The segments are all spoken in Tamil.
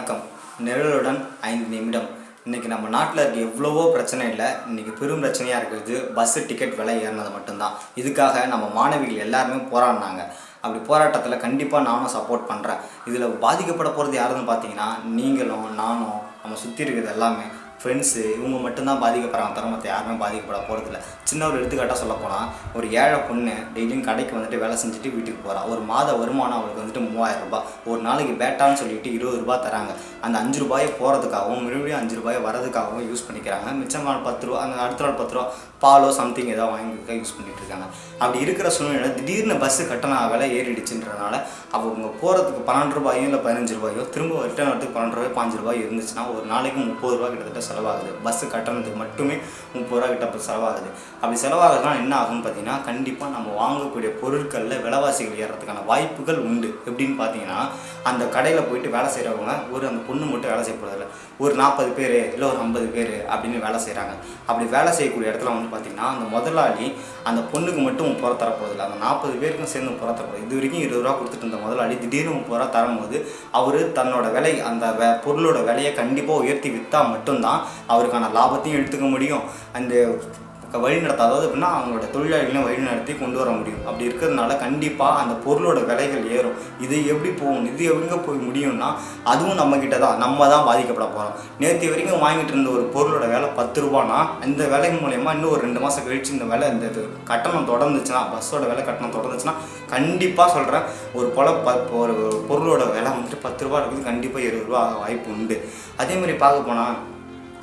வணக்கம். நிழலுடன் ஐந்து நிமிடம். இன்றைக்கி நம்ம நாட்டில் இருக்க எவ்வளவோ பிரச்சனை இல்லை. இன்றைக்கி பெரும் பிரச்சனையாக இருக்கிறது பஸ்ஸு டிக்கெட் விலை ஏறினது மட்டும்தான். இதுக்காக நம்ம மாணவிகள் எல்லாருமே போராடினாங்க. அப்படி போராட்டத்தில் கண்டிப்பாக நானும் சப்போர்ட் பண்ணுறேன் இதில் பாதிக்கப்பட போகிறது யாருன்னு பார்த்தீங்கன்னா நீங்களும் நானும் நம்ம சுற்றி இருக்கிறது எல்லாமே. ஃப்ரெண்ட்ஸு இவங்க மட்டும்தான் பாதிக்கப்படுறாங்க. தவிர மற்ற யாருமே பாதிக்கப்பட போகிறதில்ல சின்ன ஒரு எடுத்துக்காட்டாக சொல்ல போனால் ஒரு ஏழை பொண்ணு டெய்லியும் கடைக்கு வந்துட்டு வேலை செஞ்சுட்டு வீட்டுக்கு போகிறா ஒரு மாத வருமானம் அவளுக்கு வந்துட்டு மூவாயிரம் ரூபாய். ஒரு நாளைக்கு பேட்டான்னு சொல்லிட்டு இருபது ரூபாய் தராங்க. அந்த அஞ்சு ரூபாயை போகிறதுக்காகவும் மறுபடியும் அஞ்சு ரூபாயை வரதுக்காகவும் யூஸ் பண்ணிக்கிறாங்க. மிச்சமான பத்து ரூபா அந்த அடுத்த நாள் பத்து ரூபா பாலோ சம்திங் ஏதோ வாங்கிக்க யூஸ் பண்ணிட்டு இருக்காங்க. அப்படி இருக்கிற சூழ்நிலை திடீர்னு பஸ்ஸு கட்டண விலை ஏறிடுச்சுன்றதுனால அவங்க போகிறதுக்கு பன்னெண்டு ரூபாயோ இல்லை பதினஞ்சு ரூபாயோ திரும்ப ரிட்டர்ன் வரதுக்கு பன்னெண்டு ரூபாய் பாஞ்சு ரூபாய் இருந்துச்சுன்னா ஒரு நாளைக்கு முப்பது ரூபா கிட்டத்தட்ட செலவாகுது. பஸ்ஸு கட்டணத்துக்கு மட்டுமே முப்பது ரூபா கிட்ட இப்ப செலவாகுது. அப்படி செலவாகுதுன்னா என்ன ஆகும்னு பார்த்தீங்கன்னா கண்டிப்பாக நம்ம வாங்கக்கூடிய பொருட்களில் விலைவாசிகள் ஏறதுக்கான வாய்ப்புகள் உண்டு. எப்படின்னு பார்த்தீங்கன்னா அந்த கடையில் போயிட்டு வேலை செய்கிறவங்க ஒரு அந்த பொண்ணு மட்டும் வேலை செய்ய ஒரு நாற்பது பேர் இல்லை ஒரு ஐம்பது பேர் அப்படின்னு வேலை செய்கிறாங்க அப்படி வேலை செய்யக்கூடிய இடத்துல வந்து பார்த்திங்கன்னா அந்த முதலாளி அந்த பொண்ணுக்கு மட்டும் புற தரப்போதில்லை அந்த நாற்பது பேருக்கும் சேர்ந்து புறத்தரப்போது தரப்போகுது இது வரைக்கும் இருபது ரூபா கொடுத்துட்டு இருந்த முதலாளி திடீர்னு முப்பது ரூபா தரும்போது அவர் தன்னோட விலை அந்த பொருளோட விலையை கண்டிப்பாக உயர்த்தி விற்றா மட்டும்தான் அவருக்கான லாபத்தையும் எடுத்துக்க முடியும். அந்த வழி நடத்த அதாவது எப்படின்னா அவங்களோட தொழிலாளிகளையும் வழி நடத்தி கொண்டு வர முடியும். அப்படி இருக்கிறதுனால கண்டிப்பாக அந்த பொருளோட விலைகள் ஏறும். இது எப்படி போகும்? இது எங்கே போய் முடியும்னா அதுவும் நம்ம கிட்ட தான். நம்ம தான் பாதிக்கப்பட போகிறோம் நேற்று வரைக்கும் வாங்கிட்டு இருந்த ஒரு பொருளோட விலை பத்து ரூபானா இந்த விலை மூலயமா இன்னும் ஒரு ரெண்டு மாதம் கழிச்சு இந்த விலை இந்த இது கட்டணம் தொடர்ந்துச்சுன்னா பஸ்ஸோட விலை கட்டணம் தொடர்ந்துச்சுன்னா கண்டிப்பாக சொல்கிறேன் ஒரு பொல ப ஒரு பொருளோட விலை வந்துட்டு பத்து ரூபா இருக்குது. கண்டிப்பாக இருபது ரூபா வாய்ப்பு உண்டு. அதே மாதிரி பார்க்க போனால்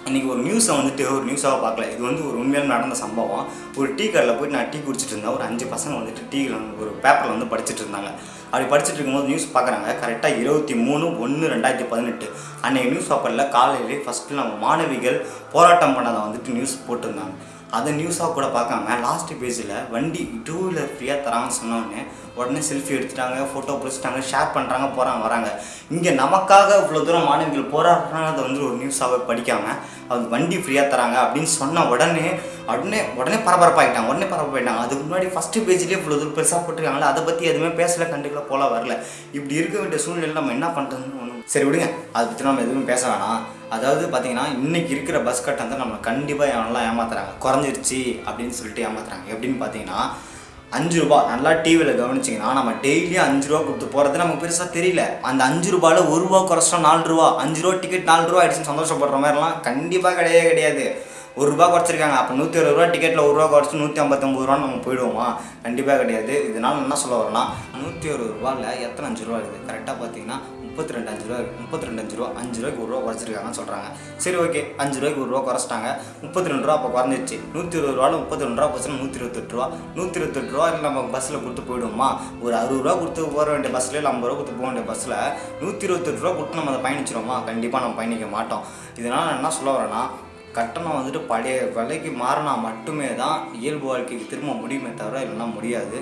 இன்றைக்கி ஒரு நியூஸை வந்துட்டு ஒரு நியூஸாக பார்க்கல. இது வந்து ஒரு உண்மையாக நடந்த சம்பவம். ஒரு டீ கடையில் போயிட்டு நான் டீ குடிச்சிட்டு இருந்தேன். ஒரு அஞ்சு பசங்க வந்துட்டு டீ ஒரு பேப்பரில் வந்து படிச்சுட்டு இருந்தாங்க. அப்படி படிச்சுட்டு இருக்கும்போது நியூஸ் பார்க்குறாங்க. கரெக்டாக இருபத்தி மூணு ஒன்று ரெண்டாயிரத்தி பதினெட்டு அன்றைக்கி நியூஸ் பேப்பரில் காலையிலே ஃபஸ்ட்டு நம்ம மாணவிகள் போராட்டம் பண்ணதை வந்துட்டு நியூஸ் போட்டிருந்தாங்க. அதை நியூஸாக கூட பார்க்காம லாஸ்ட் பேஜில் வண்டி டூ வீலர் ஃப்ரீயாக தராங்கன்னு சொன்னோடனே உடனே செல்ஃபி எடுத்துட்டாங்க ஃபோட்டோ பிடிச்சிட்டாங்க ஷேர் பண்ணுறாங்க போகிறாங்க வராங்க. இங்கே நமக்காக இவ்வளோ தூரம் மாணவிகள் போராடுறாங்க அதை வந்து ஒரு நியூஸாகவே படிக்காமல் அது வண்டி ஃப்ரீயாக தராங்க அப்படின்னு சொன்ன உடனே உடனே உடனே பரபரப்பாகிட்டாங்க உடனே பரபரப்பாயிட்டாங்க. அதுக்கு முன்னாடி ஃபஸ்ட்டு பேஜ்லேயே இவ்வளோ தூரம் பெருசாக போட்டிருக்காங்களே அதை பற்றி எதுவுமே பேசல கண்டுக்கல போல வரல. இப்படி இருக்க வேண்டிய சூழ்நிலையில் நம்ம என்ன பண்ணுறதுன்னு ஒன்றும் சரி விடுங்க அதை பற்றி நம்ம எதுவும் பேச வேணாம். அதாவது பார்த்தீங்கன்னா இன்றைக்கி இருக்கிற பஸ் கட்டணத்தை நம்ம கண்டிப்பாக எவனெல்லாம் ஏமாத்துறாங்க? குறைஞ்சிருச்சு அப்படின்னு சொல்லிட்டு ஏமாத்துறாங்க. எப்படின்னு பார்த்தீங்கன்னா அஞ்சு ரூபா நல்லா டிவியில் கவனிச்சிங்கன்னா நம்ம டெய்லியும் அஞ்சு ரூபா கொடுத்து போகிறது நமக்கு பெருசாக தெரியல. அந்த அஞ்சு ரூபாயில் ஒரு ரூபா குறைச்சா நாலு ரூபா. அஞ்சு ரூபா டிக்கெட் நாலு ரூபா ஆயிடுச்சுன்னு சந்தோஷப்படுற மாதிரிலாம் கண்டிப்பாக கிடையவே கிடையாது. ஒரு ரூபா குறைச்சிருக்காங்க. அப்போ நூற்றி இருபது ரூபா டிக்கெட்டில் ஒரு ரூபா குறைச்சி நூற்றி ஐம்பத்தொம்பது ரூபா நம்ம போயிடுவோமா? கண்டிப்பாக கிடையாது. இதனால் என்ன சொல்ல வரேன்னா நூற்றி அறுபது ரூபாயில் எத்தனை அஞ்சு ரூபா இருக்குது கரெக்டாக பார்த்தீங்கன்னா முப்பத்தி ரெண்டு அஞ்சு ரூபா இருக்குது முப்பத்தி ரெண்டு அஞ்சு ரூபா அஞ்சு ரூபாய்க்கு ஒரு ரூபா குறைச்சிருக்காங்கன்னு சொல்கிறாங்க சரி ஓகே அஞ்சு ரூபாய்க்கு ஒரு ரூபா குறைச்சிட்டாங்க. முப்பத்தி ரெண்டு ரூபா அப்போ குறைஞ்சிருச்சு. நூற்றி இருபது ரூபாவில் முப்பத்தி ரெண்டு ரூபா பஸ்ஸில் நூற்றி இருபத்தெட்டு ரூபா. நூற்றி இருபத்தெட்டு ரூபா இல்லை நம்ம பஸ்ஸில் கொடுத்து போயிடுவோமா? ஒரு அறுபது ரூபா கொடுத்து போக வேண்டிய பஸ்ஸில் இல்லை ஐம்பது ரூபா கொடுத்து போக வேண்டிய பஸ்ஸில் நூற்றி இருபத்தெட்டு ரூபா கொடுத்து நம்ம அதை பயணிச்சிடுவோமா கண்டிப்பாக நம்ம பயணிக்க மாட்டோம். இதனால் என்ன சொல்ல வரேன்னா கட்டணம் வந்துட்டு பழைய விலைக்கு மாறினா மட்டுமே தான் இயல்பு வாழ்க்கைக்கு திரும்ப முடியுமே தவிர இல்லைன்னா முடியாது.